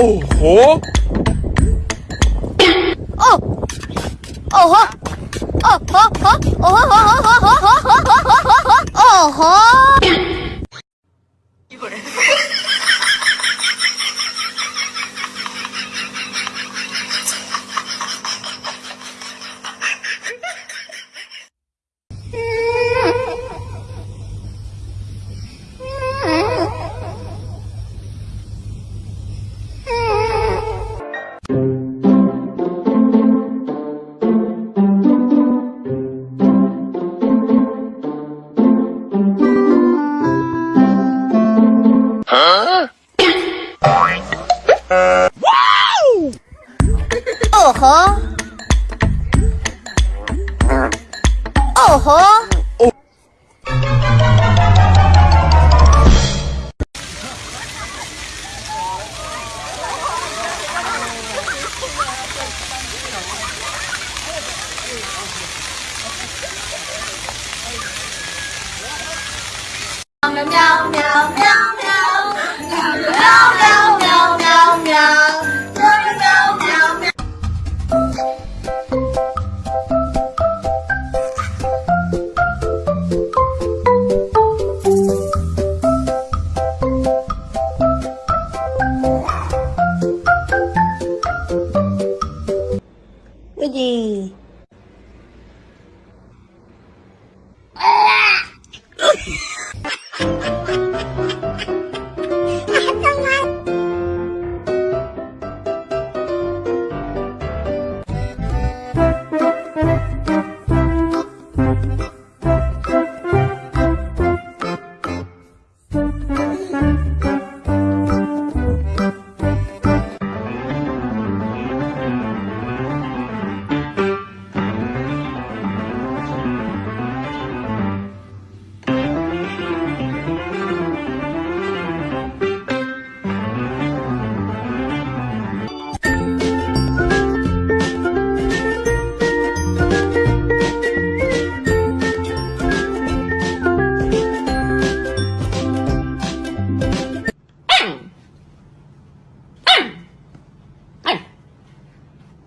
오호 어 어허 어허허 어허허허허허허허허허허허 hố Còn đúng không?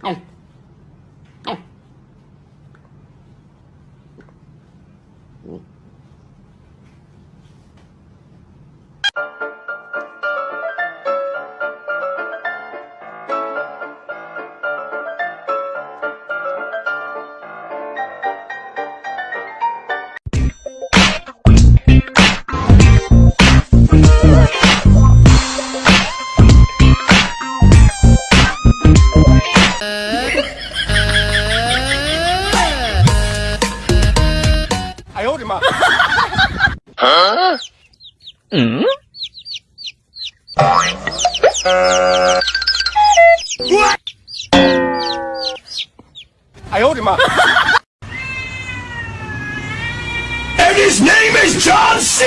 Oh. I owed him up. and his name is John C.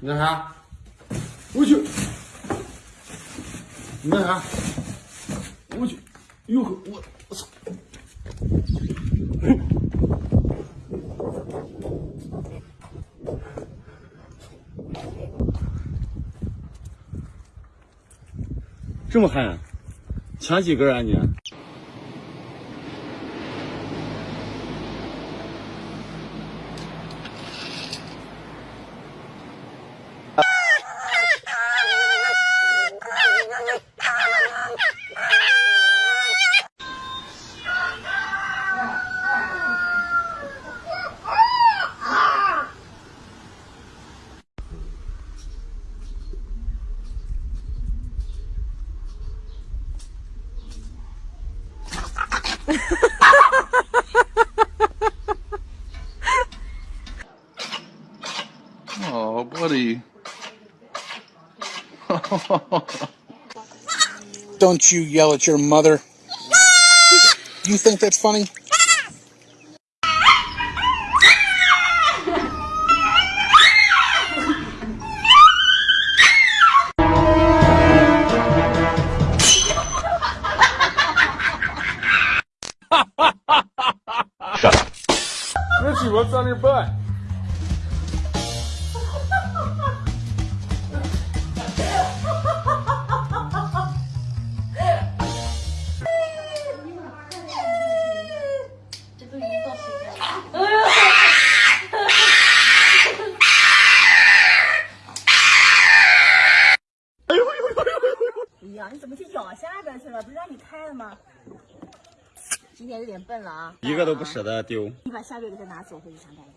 你干啥？我去！你干啥？我去！哟呵，我我操！这么狠？抢几根啊你？Oh, buddy. Don't you yell at your mother. You think that's funny? 呀，你怎么去咬下边去了？不是让你开了吗？今天有点笨了啊！一个都不舍得丢。你把下边给它拿走，回去上班去。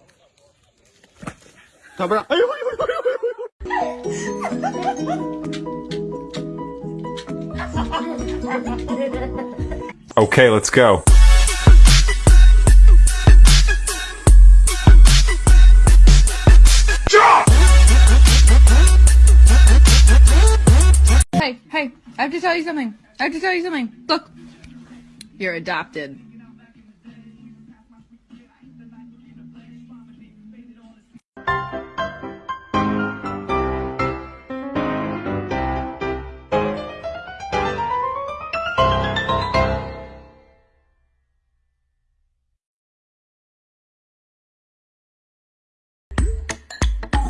他不让，哎呦哎呦哎呦！Okay, let's go. Hey, hey, I have to tell you something. I have to tell you something. Look, you're adopted.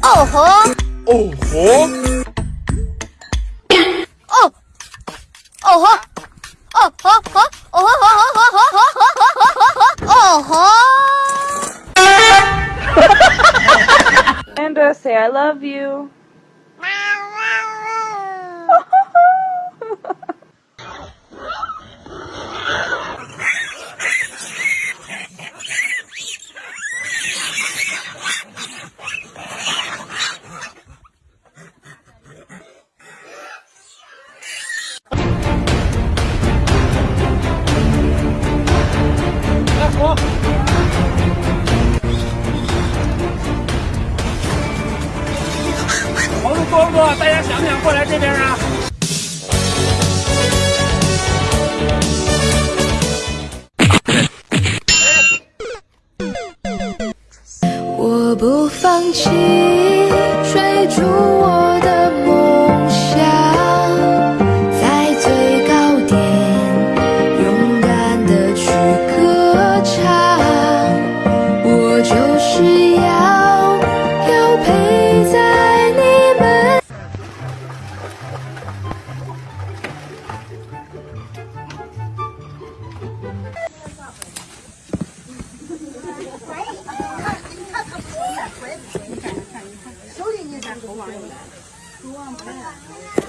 Oh ho! Oh, ho! Amanda, say I love you. “这边啊。我不放弃。我